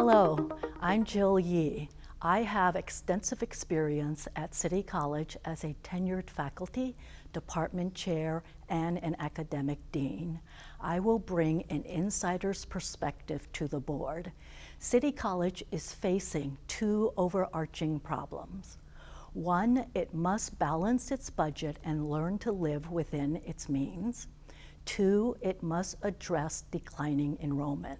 Hello, I'm Jill Yee. I have extensive experience at City College as a tenured faculty, department chair, and an academic dean. I will bring an insider's perspective to the board. City College is facing two overarching problems. One, it must balance its budget and learn to live within its means. Two, it must address declining enrollment.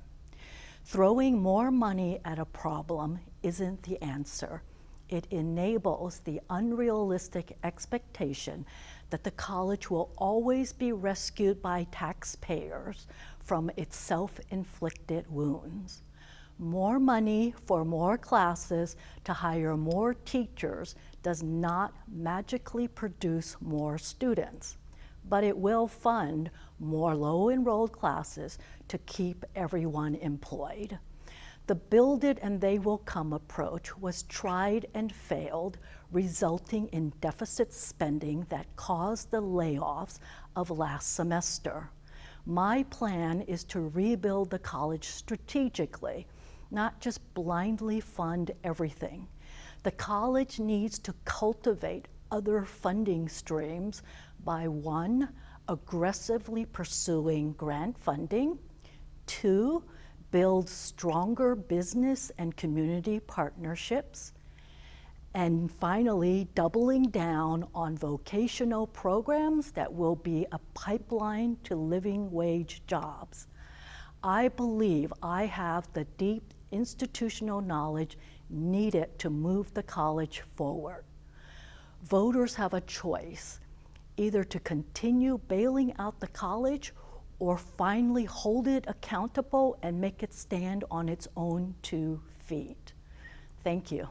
Throwing more money at a problem isn't the answer. It enables the unrealistic expectation that the college will always be rescued by taxpayers from its self-inflicted wounds. More money for more classes to hire more teachers does not magically produce more students but it will fund more low-enrolled classes to keep everyone employed. The build it and they will come approach was tried and failed, resulting in deficit spending that caused the layoffs of last semester. My plan is to rebuild the college strategically, not just blindly fund everything. The college needs to cultivate other funding streams by one, aggressively pursuing grant funding, two, build stronger business and community partnerships, and finally, doubling down on vocational programs that will be a pipeline to living wage jobs. I believe I have the deep institutional knowledge needed to move the college forward voters have a choice, either to continue bailing out the college or finally hold it accountable and make it stand on its own two feet. Thank you.